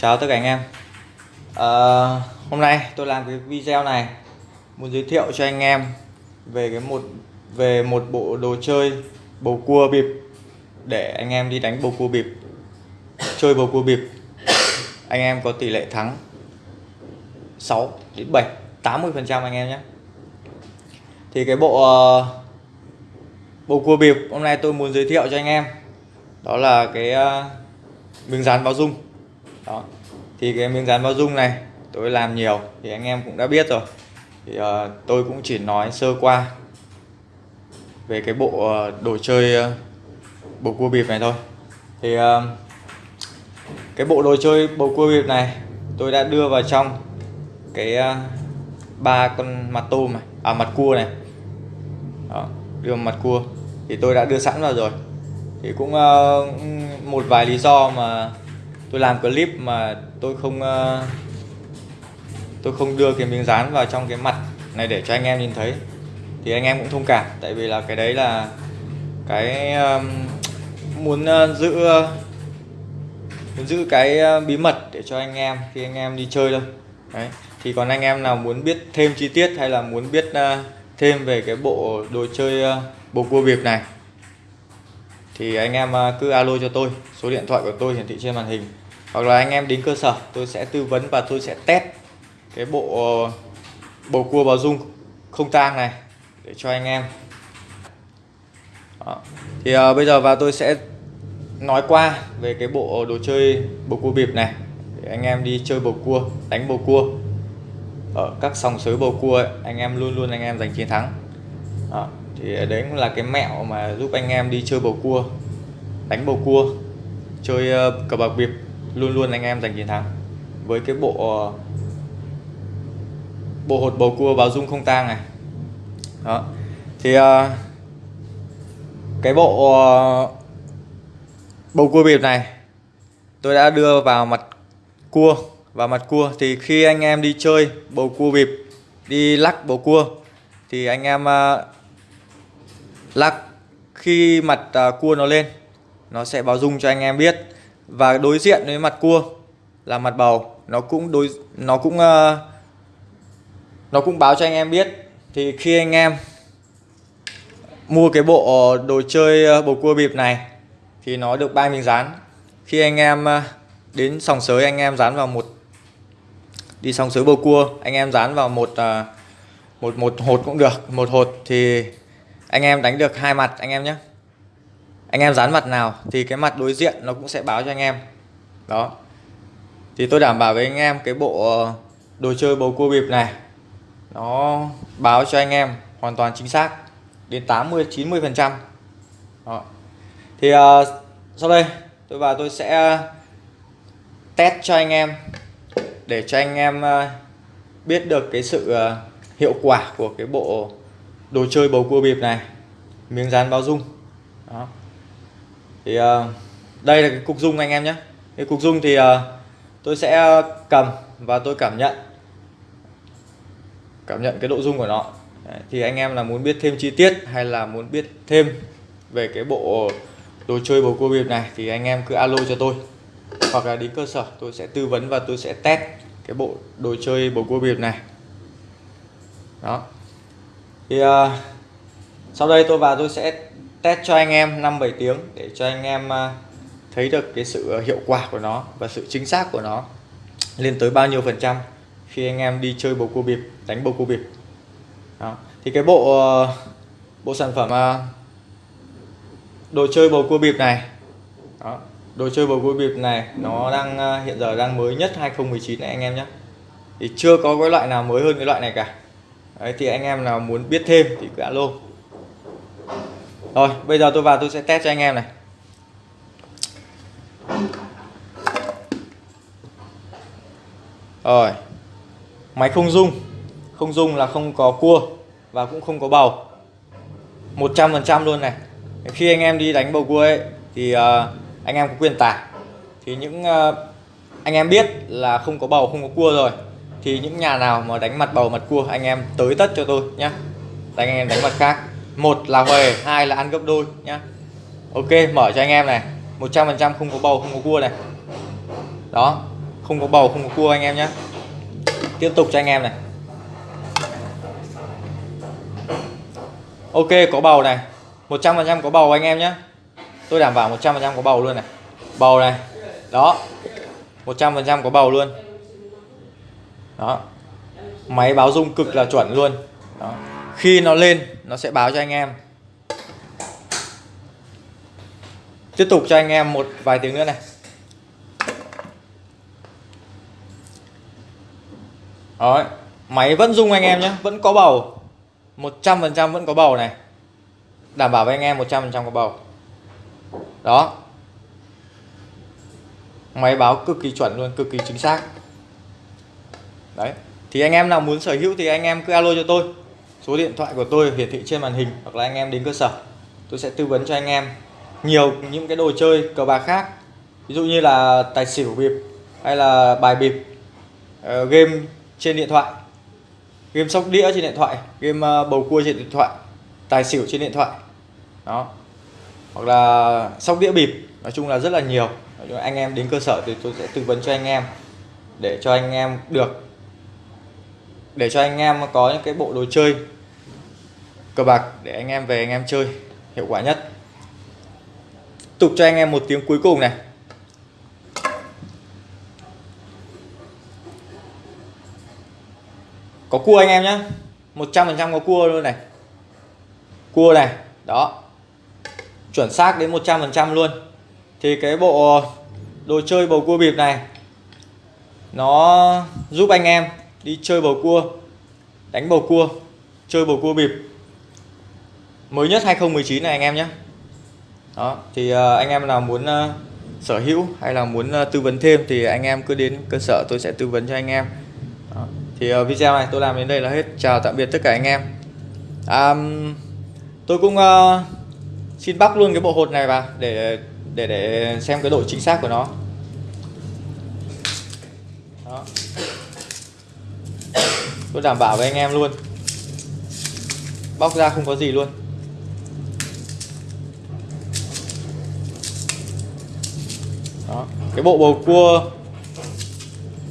Chào tất cả anh em. À, Hôm nay tôi làm cái video này Muốn giới thiệu cho anh em Về cái một về một bộ đồ chơi bầu cua bịp Để anh em đi đánh bầu cua bịp Chơi bầu cua bịp. Anh em có tỷ lệ thắng 6 đến 7 80% anh em nhé. Thì cái bộ uh, Bầu cua bịp hôm nay tôi muốn giới thiệu cho anh em Đó là cái uh, miếng dán báo dung đó. Thì cái miếng dán bao dung này tôi làm nhiều thì anh em cũng đã biết rồi. Thì uh, tôi cũng chỉ nói sơ qua về cái bộ uh, đồ chơi uh, bầu cua bịp này thôi. Thì uh, cái bộ đồ chơi bầu cua bịp này tôi đã đưa vào trong cái ba uh, con mặt tôm này à mặt cua này. Đó, đưa mặt cua. Thì tôi đã đưa sẵn vào rồi. Thì cũng uh, một vài lý do mà tôi làm clip mà tôi không ờ, tôi không đưa cái miếng dán vào trong cái mặt này để cho anh em nhìn thấy. Thì anh em cũng thông cảm tại vì là cái đấy là cái um, muốn uh, giữ uh, muốn giữ cái uh, bí mật để cho anh em khi anh em đi chơi thôi. Đấy thì còn anh em nào muốn biết thêm chi tiết hay là muốn biết uh, thêm về cái bộ đồ chơi uh, bầu cua bịp này thì anh em à, cứ alo cho tôi số điện thoại của tôi hiển thị trên màn hình. Hoặc là anh em đến cơ sở tôi sẽ tư vấn và tôi sẽ test cái bộ ờ, bầu cua bào dung không tang này để cho anh em. Đó. thì uh, bây giờ và tôi sẽ nói qua về cái bộ đồ chơi bầu cua bịp này. Để anh em đi chơi bầu cua đánh bầu cua. Ở các sòng sới bầu cua ấy, anh em luôn luôn anh em giành chiến thắng. Đó thì đấy cũng là cái mẹo mà giúp anh em đi chơi bầu cua đánh bầu cua chơi ờ, cờ bạc biệp luôn luôn anh em giành chiến thắng. Với cái bộ ờ, bộ hột bầu cua báo dung không tang này. Đó. Thì uh, cái bộ uh, bầu cua bịp này tôi đã đưa vào mặt cua và mặt cua. Thì khi anh em đi chơi bầu cua bịp đi lắc bầu cua thì anh em uh, lắc khi mặt à, cua nó lên, nó sẽ báo dung cho anh em biết. Và đối diện với mặt cua là mặt bầu, nó cũng đối, nó cũng à, nó cũng báo cho anh em biết. Thì khi anh em mua cái bộ đồ chơi à, bầu cua bịp này thì nó được ba miếng dán. Khi anh em đến sòng sới, anh em dán vào một, đi sòng sới bầu cua, anh em dán vào một một một hột cũng được, một hột thì anh em đánh được hai mặt anh em nhé. Anh em dán mặt nào thì cái mặt đối diện nó cũng sẽ báo cho anh em. Đó. Thì tôi đảm bảo với anh em cái bộ ờ, đồ chơi bầu cua bịp này nó báo cho anh em hoàn toàn chính xác đến 80 90 phần trăm. Thì uh, sau đây tôi vào tôi sẽ test cho anh em để cho anh em ờ, biết được cái sự hiệu quả của cái bộ đồ chơi bầu cua bịp này miếng dán báo dung. Đó. Thì uh, đây là cái cục dung anh em nhé. Cái cục dung thì uh, tôi sẽ cầm và tôi cảm nhận. Cảm nhận cái độ dung của nó. Đấy, thì anh em là muốn biết thêm chi tiết hay là muốn biết thêm về cái bộ đồ chơi bầu cua bịp này thì anh em cứ alo cho tôi. Hoặc là đi cơ sở tôi sẽ tư vấn và tôi sẽ test cái bộ đồ chơi bầu cua bịp này. Đó thì uh, sau đây tôi vào tôi sẽ test cho anh em 5-7 tiếng để cho anh em à, thấy được cái sự ờ, hiệu quả của nó và sự chính xác của nó lên tới bao nhiêu phần trăm khi anh em đi chơi bầu cua bịp đánh bầu cua bịp đó. thì cái bộ bộ sản phẩm à, đồ chơi bầu cua bịp này đó. đồ chơi bầu cua bịp này nó đang hiện giờ đang mới nhất 2019 này anh em nhé thì chưa có cái loại nào mới hơn cái loại này cả Đấy, thì anh em nào muốn biết thêm thì cứ alo. Rồi bây giờ tôi vào tôi sẽ test cho anh em này. Rồi máy không dung không dung là không có cua và cũng không có bầu. 100% luôn này. Khi anh em đi đánh bầu cua ấy thì uh, anh em có quyền tải. Thì những uh, anh em biết là không có bầu không có cua rồi thì những nhà nào mà đánh mặt bầu mặt cua, anh em tới tất cho tôi nhé anh em đánh mặt khác. Một là huề hai là ăn gấp đôi nhá. Ok, mở cho anh em này. 100% không có bầu, không có cua này. Đó, không có bầu, không có cua anh em nhé tiếp tục cho anh em này. Ok, có bầu này. 100% có bầu anh em nhé tôi đảm bảo 100% có bầu luôn này. Bầu này. Đó. 100% có bầu luôn đó. Máy báo rung cực là chuẩn luôn. Đó. khi nó lên, nó sẽ báo cho anh em. Tiếp tục cho anh em một vài tiếng nữa này. Đó. Máy vẫn rung anh em nhé. Vẫn có bầu. 100% vẫn có bầu này. Đảm bảo với anh em 100% có bầu. Đó. Máy báo cực kỳ chuẩn luôn, cực kỳ chính xác đấy. Thì anh em nào muốn sở hữu thì anh em cứ alo cho tôi. Số điện thoại của tôi hiển thị trên màn hình hoặc là anh em đến cơ sở. Tôi sẽ tư vấn cho anh em nhiều những cái đồ chơi cờ bạc khác. Ví dụ như là tài xỉu bịp hay là bài bịp uh, game trên điện thoại game sóc đĩa trên điện thoại game uh, bầu cua trên điện thoại tài xỉu trên điện thoại. Đó. Hoặc là sóc đĩa bịp nói chung là rất là nhiều. Anh em đến cơ sở thì tôi sẽ tư vấn cho anh em để cho anh em được để cho anh em có những cái bộ đồ chơi cờ bạc để anh em về anh em chơi, hiệu quả nhất. Tục cho anh em một tiếng cuối cùng này. Có cua anh em nhé 100% có cua luôn này. Cua này, đó. Chuẩn xác đến 100% luôn. Thì cái bộ đồ chơi bầu cua bịp này, nó giúp anh em đi chơi bầu cua đánh bầu cua chơi bầu cua bịp. Mới nhất 2019 này anh em nhé. Đó thì ờ, anh em nào muốn ờ, sở hữu hay là muốn ờ, tư vấn thêm thì anh em cứ đến cơ sở tôi sẽ tư vấn cho anh em. Đó. thì video này tôi làm đến đây là hết. Chào tạm biệt tất cả anh em. À, tôi cũng uh, xin bóc luôn cái bộ hột này vào để để để xem cái độ chính xác của nó. Đó tôi đảm bảo với anh em luôn. Bóc ra không có gì luôn. Đó cái bộ bầu cua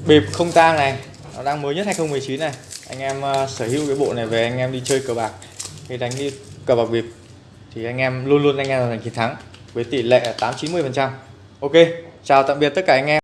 bịp không tang này nó đang mới nhất 2019 này. Anh em uh, sở hữu cái bộ này về anh em đi chơi cờ bạc hay đánh đi cờ bạc bịp thì anh em luôn luôn anh em là giành chiến thắng với tỷ lệ 8 90 phần trăm. Ok chào tạm biệt tất cả anh em.